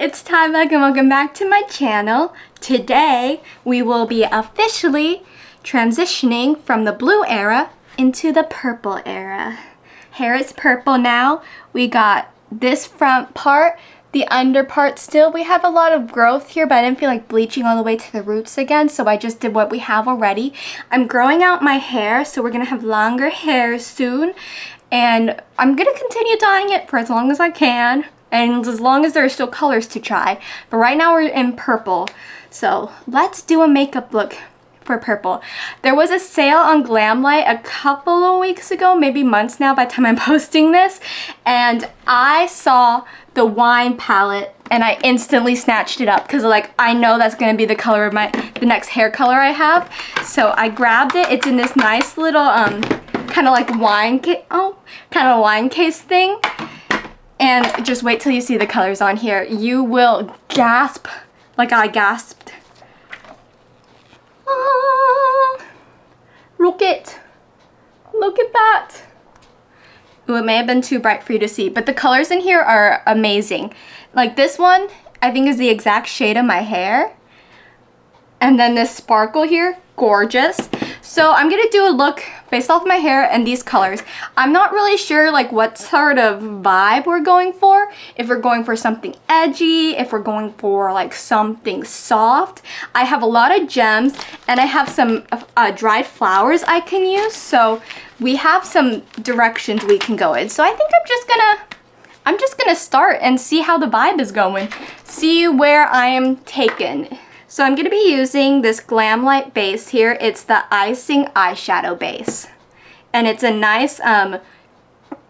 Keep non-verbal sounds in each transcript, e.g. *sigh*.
it's Tyvek and welcome back to my channel. Today we will be officially transitioning from the blue era into the purple era. Hair is purple now. We got this front part, the under part still. We have a lot of growth here but I didn't feel like bleaching all the way to the roots again so I just did what we have already. I'm growing out my hair so we're going to have longer hair soon and I'm going to continue dyeing it for as long as I can and as long as there are still colors to try. But right now we're in purple. So let's do a makeup look for purple. There was a sale on Glamlite a couple of weeks ago, maybe months now by the time I'm *laughs* posting this, and I saw the wine palette and I instantly snatched it up because like I know that's going to be the color of my the next hair color I have. So I grabbed it. It's in this nice little um kind of like wine oh kind of wine case thing and just wait till you see the colors on here. You will gasp like I gasped. Ah, look it. Look at that. Ooh, it may have been too bright for you to see, but the colors in here are amazing. Like this one, I think is the exact shade of my hair. And then this sparkle here, gorgeous. So I'm to do a look based off my hair and these colors. I'm not really sure like what sort of vibe we're going for. If we're going for something edgy, if we're going for like something soft. I have a lot of gems and I have some uh, dried flowers I can use. So we have some directions we can go in. So I think I'm just gonna I'm just gonna start and see how the vibe is going. See where I am taken. So I'm going to be using this Glamlite base here. It's the Icing Eyeshadow Base. And it's a nice, um,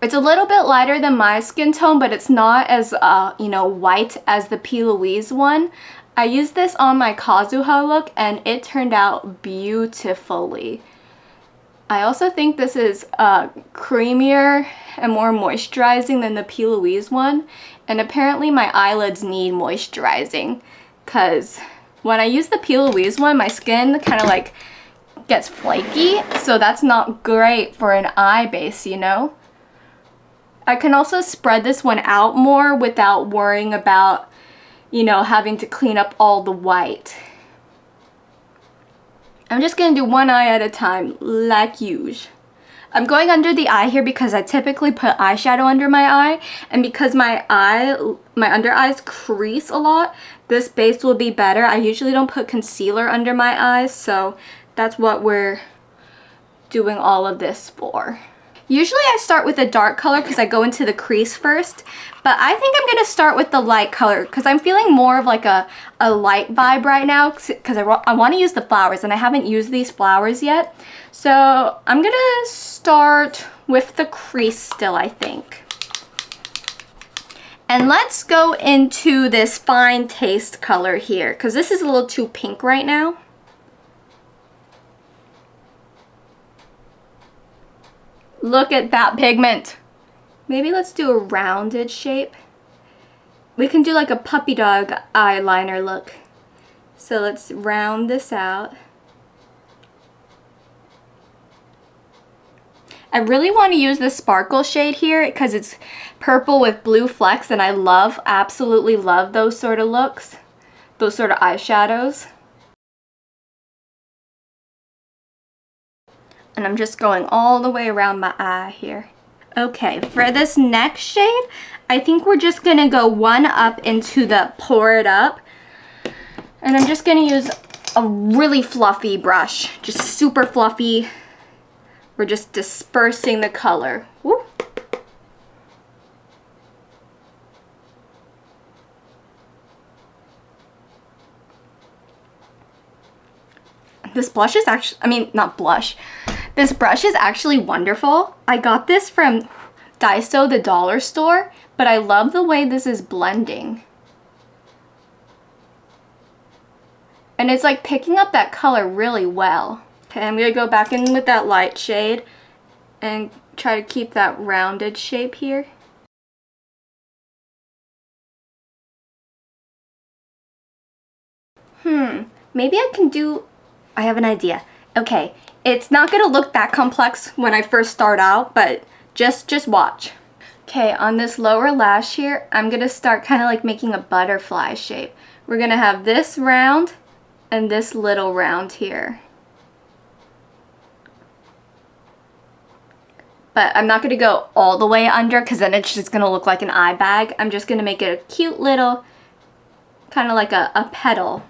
it's a little bit lighter than my skin tone, but it's not as, uh, you know, white as the P. Louise one. I used this on my Kazuha look and it turned out beautifully. I also think this is uh, creamier and more moisturizing than the P. Louise one. And apparently my eyelids need moisturizing because when I use the P. Louise one, my skin kind of like gets flaky, so that's not great for an eye base, you know? I can also spread this one out more without worrying about, you know, having to clean up all the white. I'm just going to do one eye at a time, like usual. I'm going under the eye here because I typically put eyeshadow under my eye and because my eye, my under eyes crease a lot, this base will be better. I usually don't put concealer under my eyes so that's what we're doing all of this for. Usually I start with a dark color because I go into the crease first, but I think I'm going to start with the light color because I'm feeling more of like a, a light vibe right now because I, I want to use the flowers and I haven't used these flowers yet. So I'm going to start with the crease still, I think. And let's go into this fine taste color here because this is a little too pink right now. Look at that pigment. Maybe let's do a rounded shape. We can do like a puppy dog eyeliner look. So let's round this out. I really want to use the sparkle shade here because it's purple with blue flecks and I love, absolutely love those sort of looks, those sort of eyeshadows. And I'm just going all the way around my eye here. Okay, for this next shade, I think we're just going to go one up into the pour it up. And I'm just going to use a really fluffy brush, just super fluffy we're just dispersing the color. Woo. This blush is actually, I mean, not blush. This brush is actually wonderful. I got this from Daiso, the dollar store, but I love the way this is blending. And it's like picking up that color really well. Okay, I'm going to go back in with that light shade and try to keep that rounded shape here. Hmm, maybe I can do, I have an idea. Okay, it's not to look that complex when I first start out, but just, just watch. Okay, on this lower lash here, I'm to start kind of like making a butterfly shape. We're to have this round and this little round here. But I'm not going to go all the way under because then it's just going to look like an eye bag. I'm just going to make it a cute little, kind of like a, a petal.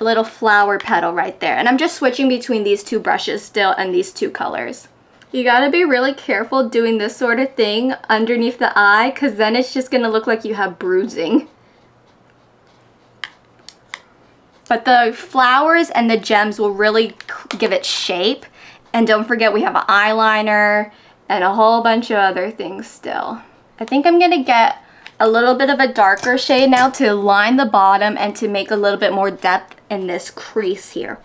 A little flower petal right there. And I'm just switching between these two brushes still and these two colors. You gotta be really careful doing this sort of thing underneath the eye because then it's just gonna look like you have bruising. But the flowers and the gems will really give it shape. And don't forget we have an eyeliner and a whole bunch of other things still. I think I'm gonna get a little bit of a darker shade now to line the bottom and to make a little bit more depth in this crease here.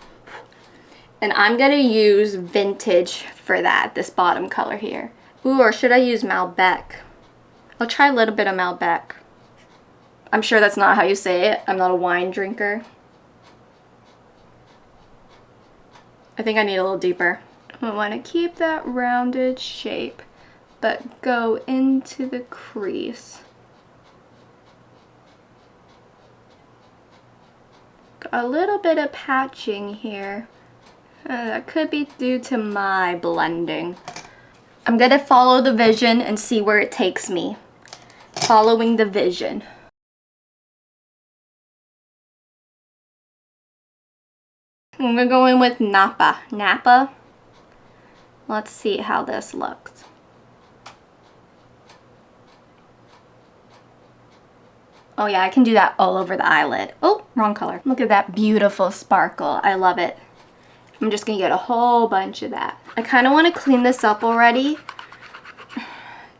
And I'm gonna use Vintage for that, this bottom color here. Ooh, or should I use Malbec? I'll try a little bit of Malbec. I'm sure that's not how you say it. I'm not a wine drinker. I think I need a little deeper. I want to keep that rounded shape, but go into the crease. A little bit of patching here. Uh, that could be due to my blending. I'm gonna follow the vision and see where it takes me. Following the vision. I'm gonna go in with Napa. Napa. Let's see how this looks. Oh yeah, I can do that all over the eyelid. Oh, wrong color. Look at that beautiful sparkle. I love it. I'm just going to get a whole bunch of that. I kind of want to clean this up already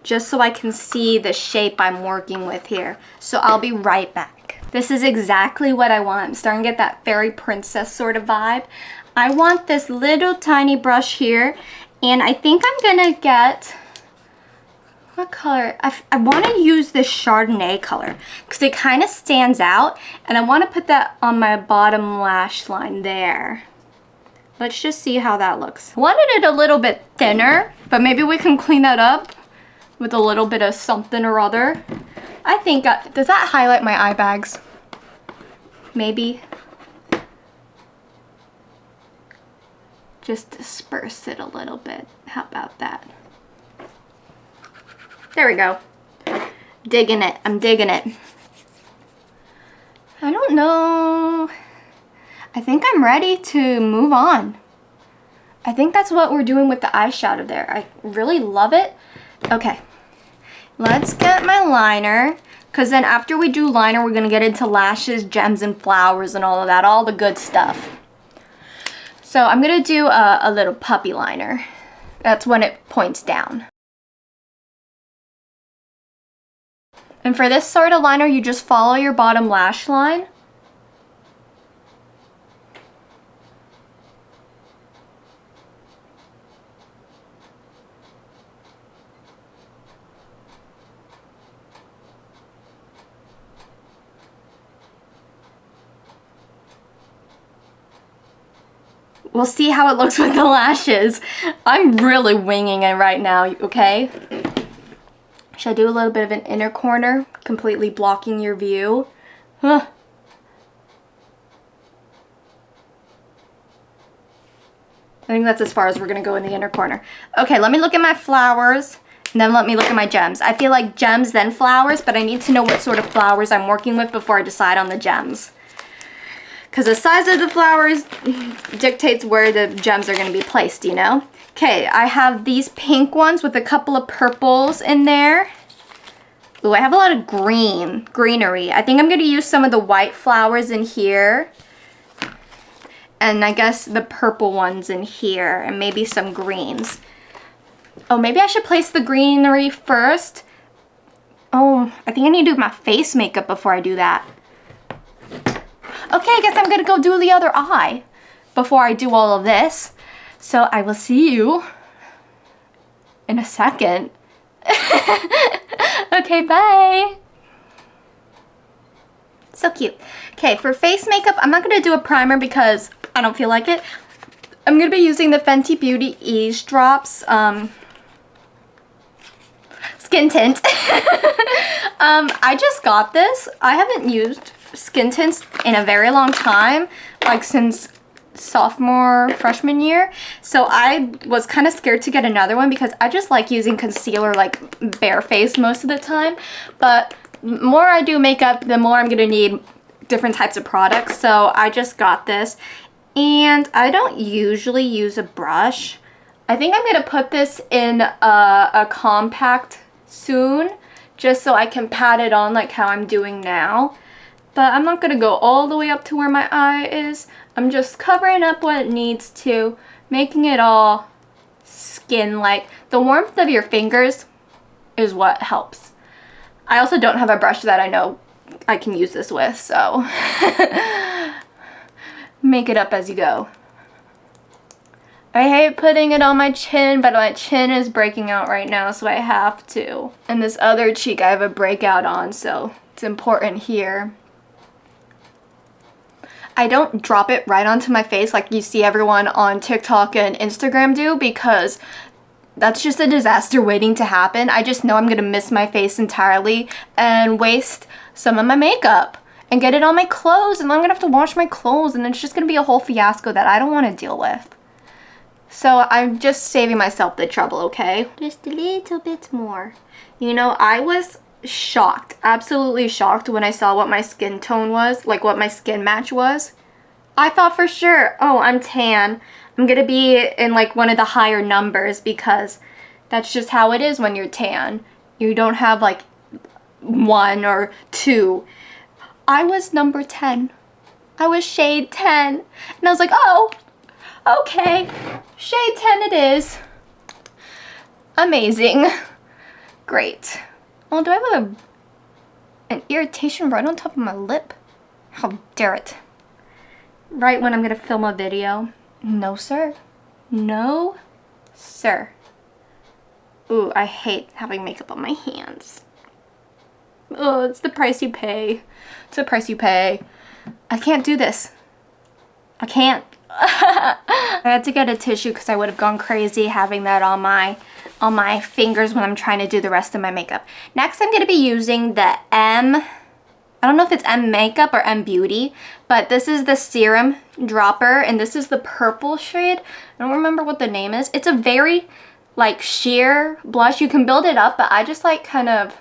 just so I can see the shape I'm working with here. So I'll be right back. This is exactly what I want. I'm starting to get that fairy princess sort of vibe. I want this little tiny brush here and I think I'm going to get what color? I, I want to use this Chardonnay color because it kind of stands out and I want to put that on my bottom lash line there. Let's just see how that looks. Wanted it a little bit thinner, but maybe we can clean that up with a little bit of something or other. I think, uh, does that highlight my eye bags? Maybe. Just disperse it a little bit. How about that? There we go. Digging it. I'm digging it. I don't know. I think I'm ready to move on. I think that's what we're doing with the eyeshadow there. I really love it. Okay, let's get my liner because then after we do liner, we're going to get into lashes, gems, and flowers and all of that, all the good stuff. So I'm going to do a, a little puppy liner. That's when it points down. And for this sort of liner, you just follow your bottom lash line We'll see how it looks *laughs* with the lashes. I'm really winging it right now, okay? Should I do a little bit of an inner corner, completely blocking your view? Huh. I think that's as far as we're going to go in the inner corner. Okay, let me look at my flowers. And then let me look at my gems. I feel like gems then flowers, but I need to know what sort of flowers I'm working with before I decide on the gems because the size of the flowers dictates where the gems are going to be placed, you know? Okay, I have these pink ones with a couple of purples in there. Ooh, I have a lot of green, greenery. I think I'm going to use some of the white flowers in here. And I guess the purple ones in here and maybe some greens. Oh, maybe I should place the greenery first. Oh, I think I need to do my face makeup before I do that. Okay, I guess I'm gonna go do the other eye before I do all of this. So I will see you in a second. *laughs* okay, bye. So cute. Okay, for face makeup, I'm not gonna do a primer because I don't feel like it. I'm gonna be using the Fenty Beauty Eaze Drops um, skin tint. *laughs* um, I just got this. I haven't used skin tints in a very long time, like since sophomore freshman year. So I was kind of scared to get another one because I just like using concealer like barefaced most of the time. But more I do makeup the more I'm gonna need different types of products. So I just got this. And I don't usually use a brush. I think I'm gonna put this in a, a compact soon just so I can pat it on like how I'm doing now but I'm not going to go all the way up to where my eye is. I'm just covering up what it needs to, making it all skin-like. The warmth of your fingers is what helps. I also don't have a brush that I know I can use this with, so *laughs* make it up as you go. I hate putting it on my chin, but my chin is breaking out right now, so I have to. And this other cheek I have a breakout on, so it's important here. I don't drop it right onto my face like you see everyone on TikTok and Instagram do because that's just a disaster waiting to happen. I just know I'm going to miss my face entirely and waste some of my makeup and get it on my clothes and I'm going to have to wash my clothes and it's just going to be a whole fiasco that I don't want to deal with. So I'm just saving myself the trouble, okay? Just a little bit more. You know, I was shocked, absolutely shocked when I saw what my skin tone was, like what my skin match was. I thought for sure, oh, I'm tan. I'm going to be in like one of the higher numbers because that's just how it is when you're tan. You don't have like one or two. I was number 10. I was shade 10. And I was like, oh, okay, shade 10 it is. Amazing. *laughs* Great. Oh, do I have a, an irritation right on top of my lip? How dare it. Right when I'm to film a video. No, sir. No, sir. Ooh, I hate having makeup on my hands. Oh, it's the price you pay. It's the price you pay. I can't do this. I can't. I had to get a tissue because I would have gone crazy having that on my on my fingers when I'm trying to do the rest of my makeup. Next, I'm going to be using the M, I don't know if it's M Makeup or M Beauty, but this is the Serum Dropper, and this is the purple shade. I don't remember what the name is. It's a very, like, sheer blush. You can build it up, but I just like kind of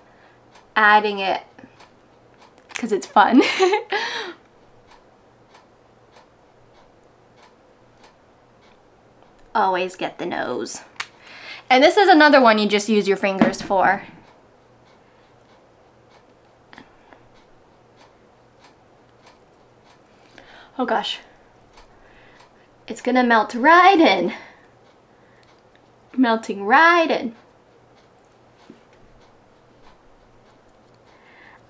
adding it because it's fun. *laughs* Always get the nose. And this is another one you just use your fingers for. Oh gosh. It's gonna melt right in. Melting right in.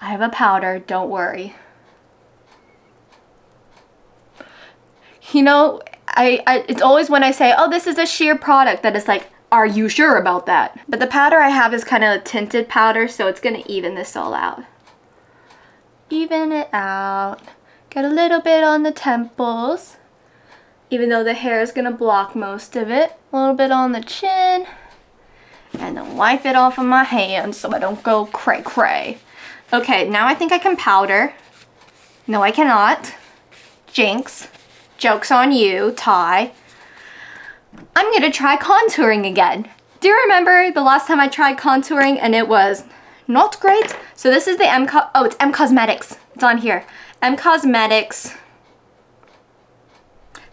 I have a powder, don't worry. You know, I, I, it's always when I say, oh, this is a sheer product that is like, are you sure about that? But the powder I have is kind of a tinted powder, so it's going to even this all out. Even it out. Get a little bit on the temples, even though the hair is going to block most of it. A little bit on the chin. And then wipe it off of my hand so I don't go cray-cray. Okay, now I think I can powder. No, I cannot. Jinx. Joke's on you, Ty. I'm gonna try contouring again. Do you remember the last time I tried contouring and it was not great? So this is the M, Co oh, it's M Cosmetics. It's on here. M Cosmetics.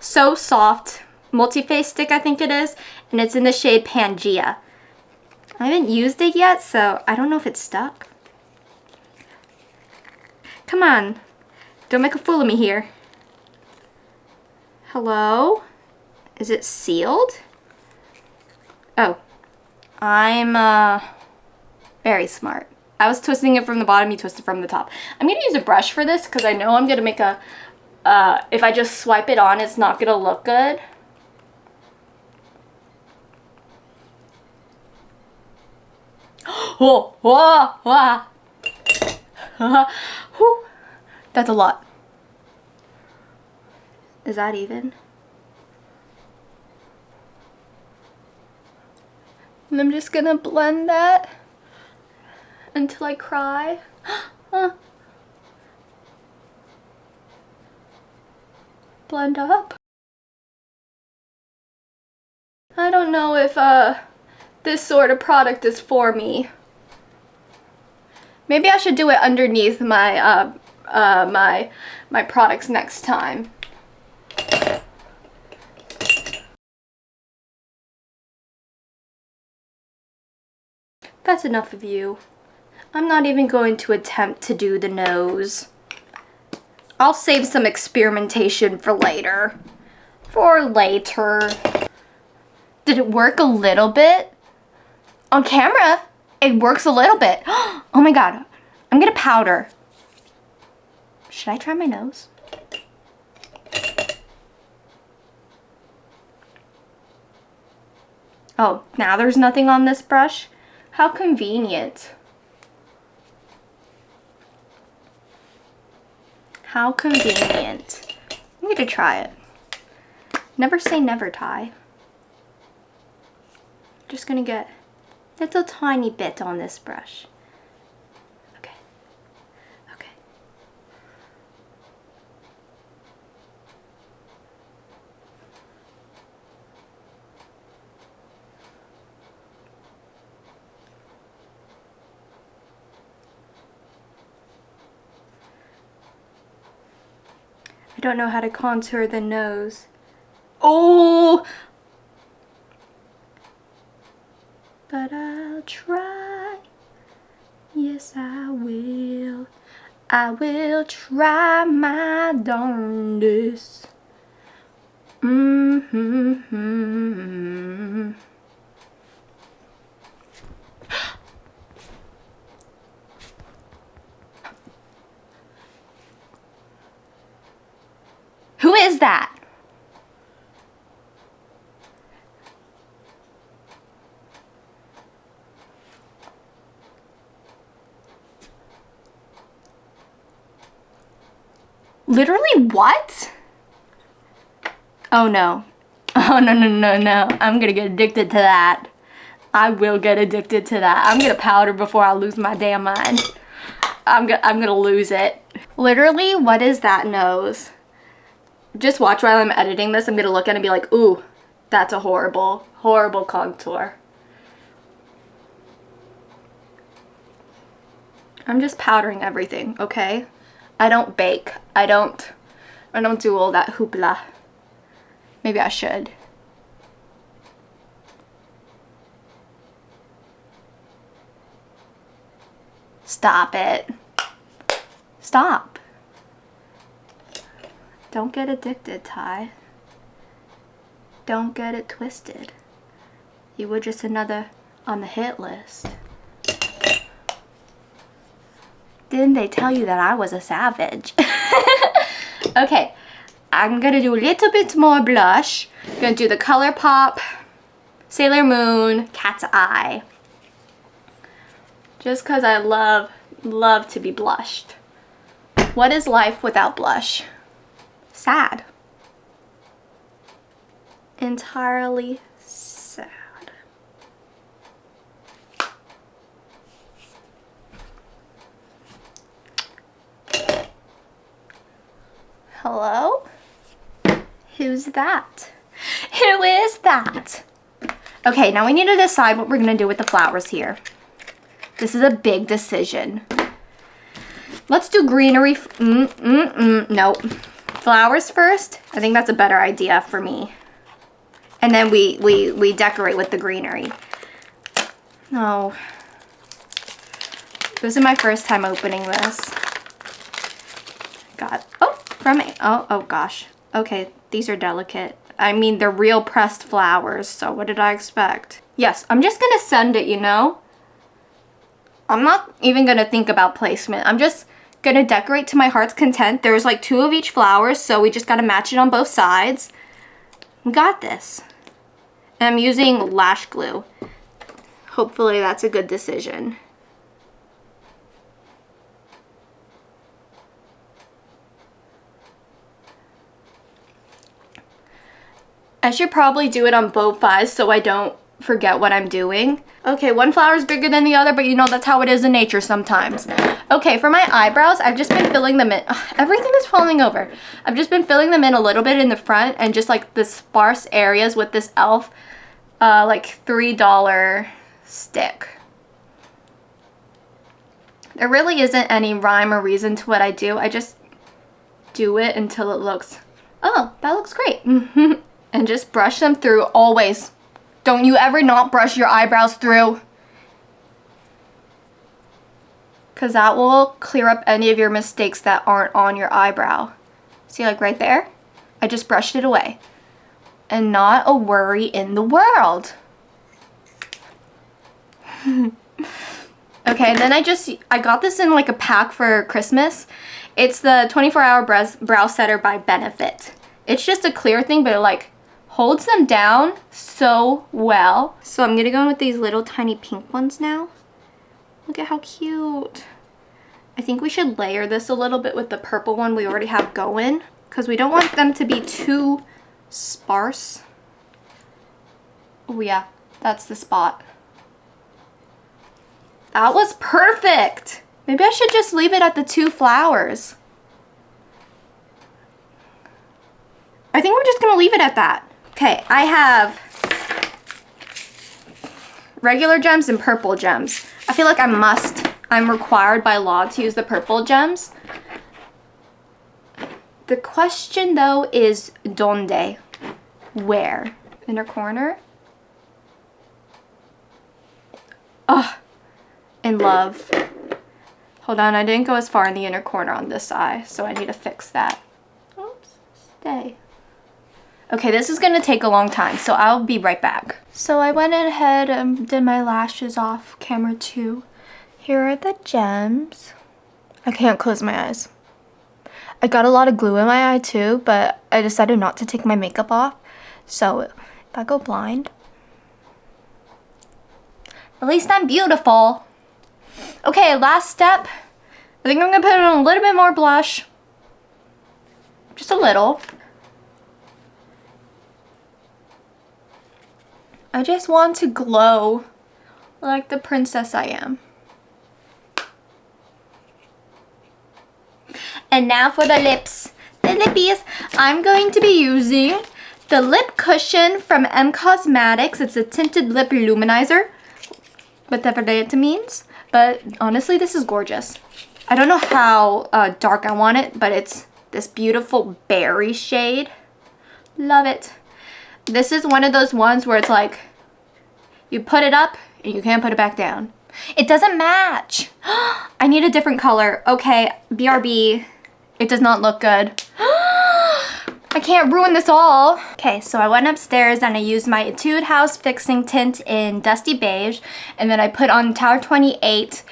So Soft multi-face stick, I think it is. And it's in the shade Pangea. I haven't used it yet, so I don't know if it's stuck. Come on. Don't make a fool of me here. Hello? Is it sealed? Oh, I'm uh, very smart. I was twisting it from the bottom, you twisted from the top. I'm to use a brush for this because I know I'm to make a, uh, if I just swipe it on, it's not to look good. oh, *gasps* whoa, whoa. *laughs* That's a lot. Is that even? And I'm just gonna blend that until I cry. huh. *gasps* Blend up. I don't know if uh, this sort of product is for me. Maybe I should do it underneath my uh, uh, my my products next time. That's enough of you. I'm not even going to attempt to do the nose. I'll save some experimentation for later. For later. Did it work a little bit? On camera, it works a little bit. *gasps* Oh my god, I'm gonna powder. Should I try my nose? Oh, now there's nothing on this brush? How convenient. How convenient. I'm gonna try it. Never say never, Ty. Just gonna get a little tiny bit on this brush. Don't know how to contour the nose. Oh! But I'll try. Yes, I will. I will try my darndest. Mm -hmm that? Literally what? Oh no. *laughs* Oh no, no, no, no. I'm gonna get addicted to that. I will get addicted to that. I'm gonna powder before I lose my damn mind. I'm, go I'm gonna lose it. Literally, what is that nose? Just watch while I'm editing this. I'm gonna look at it and be like, ooh, that's a horrible, horrible contour. I'm just powdering everything, okay? I don't bake. I don't, I don't do all that hoopla. Maybe I should. Stop it. Stop. Don't get addicted, Ty. Don't get it twisted. You were just another on the hit list. Didn't they tell you that I was a savage? *laughs* okay, I'm gonna do a little bit more blush. I'm gonna do the ColourPop Sailor Moon Cat's Eye. Just cause I love, love to be blushed. What is life without blush? Sad. Entirely sad. Hello? Who's that? Who is that? Okay, now we need to decide what we're gonna do with the flowers here. This is a big decision. Let's do greenery. Mm, mm, mm, nope. Flowers first. I think that's a better idea for me. And then we, we, we decorate with the greenery. No. This is my first time opening this. God. Oh, from a, oh, oh gosh. Okay, these are delicate. I mean, they're real pressed flowers, so what did I expect? Yes, I'm just gonna send it, you know? I'm not even gonna think about placement. I'm just gonna decorate to my heart's content. There's like two of each flowers, so we just gotta match it on both sides. We got this. And I'm using lash glue. Hopefully that's a good decision. I should probably do it on both eyes so I don't forget what I'm doing. Okay, one flower is bigger than the other, but you know that's how it is in nature sometimes. Okay, for my eyebrows, I've just been filling them in. Ugh, *sighs* everything is falling over. I've just been filling them in a little bit in the front and just like the sparse areas with this e.l.f. Uh, like $3 stick. There really isn't any rhyme or reason to what I do. I just do it until it looks, oh, that looks great. *laughs* and just brush them through always don't you ever not brush your eyebrows through. Because that will clear up any of your mistakes that aren't on your eyebrow. See like right there? I just brushed it away. And not a worry in the world. *laughs* okay, then I just, I got this in like a pack for Christmas. It's the 24 hour brow, setter by Benefit. It's just a clear thing, but it like holds them down so well. So I'm gonna go in with these little tiny pink ones now. Look at how cute. I think we should layer this a little bit with the purple one we already have going because we don't want them to be too sparse. Oh yeah, that's the spot. That was perfect. Maybe I should just leave it at the two flowers. I think we're just gonna leave it at that. Okay, I have regular gems and purple gems. I feel like I must, I'm required by law to use the purple gems. The question though is donde? Where? Inner corner? Oh, in love. Hold on, I didn't go as far in the inner corner on this eye, so I need to fix that. Oops, stay. Okay, this is gonna take a long time, so I'll be right back. So I went ahead and did my lashes off camera too. Here are the gems. I can't close my eyes. I got a lot of glue in my eye too, but I decided not to take my makeup off. So if I go blind, at least I'm beautiful. Okay, last step. I think I'm gonna put on a little bit more blush. Just a little. I just want to glow like the princess I am. And now for the lips. The lippies. I'm going to be using the lip cushion from M Cosmetics. It's a tinted lip luminizer. Whatever that means. But honestly, this is gorgeous. I don't know how uh, dark I want it, but it's this beautiful berry shade. Love it. This is one of those ones where it's like, you put it up and you can't put it back down. It doesn't match. *gasps* I need a different color. Okay, BRB, it does not look good. *gasps* I can't ruin this all. Okay, so I went upstairs and I used my Etude House Fixing Tint in Dusty Beige. And then I put on Tower 28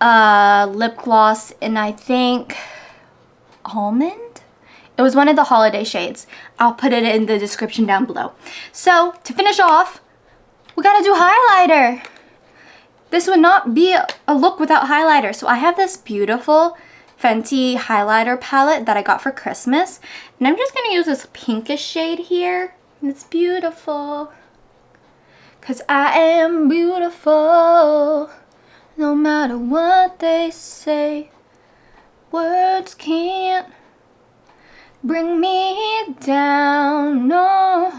uh, lip gloss and I think, Almond? It was one of the holiday shades. I'll put it in the description down below. So, to finish off, we gotta do highlighter. This would not be a look without highlighter. So I have this beautiful Fenty highlighter palette that I got for Christmas. And I'm just gonna use this pinkish shade here. And it's beautiful. Cause I am beautiful. No matter what they say. Words can't bring me down, no.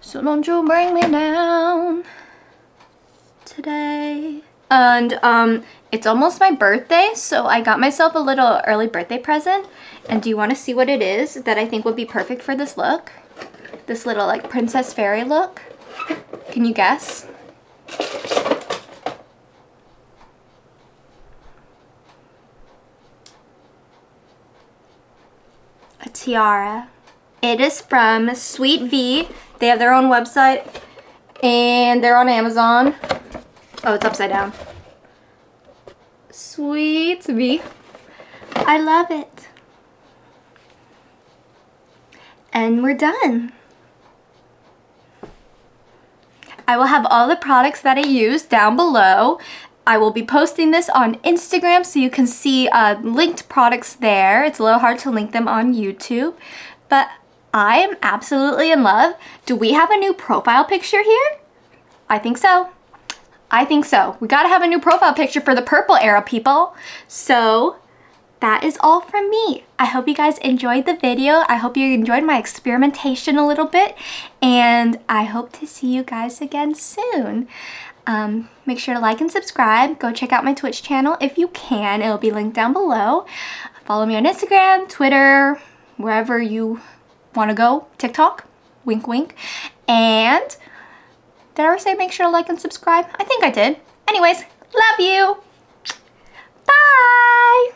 So don't you bring me down today. And um, it's almost my birthday, so I got myself a little early birthday present. And do you want to see what it is that I think would be perfect for this look? This little like princess fairy look. Can you guess? a tiara. It is from Sweet V. They have their own website and they're on Amazon. Oh, it's upside down. Sweet V. I love it. And we're done. I will have all the products that I use down below. I will be posting this on Instagram so you can see uh, linked products there. It's a little hard to link them on YouTube, but I am absolutely in love. Do we have a new profile picture here? I think so. I think so. We gotta have a new profile picture for the purple era, people. So that is all from me. I hope you guys enjoyed the video. I hope you enjoyed my experimentation a little bit. And I hope to see you guys again soon. Um, make sure to like and subscribe. Go check out my Twitch channel if you can. It'll be linked down below. Follow me on Instagram, Twitter, wherever you want to go. TikTok, wink wink. And did I ever say make sure to like and subscribe? I think I did. Anyways, love you. Bye.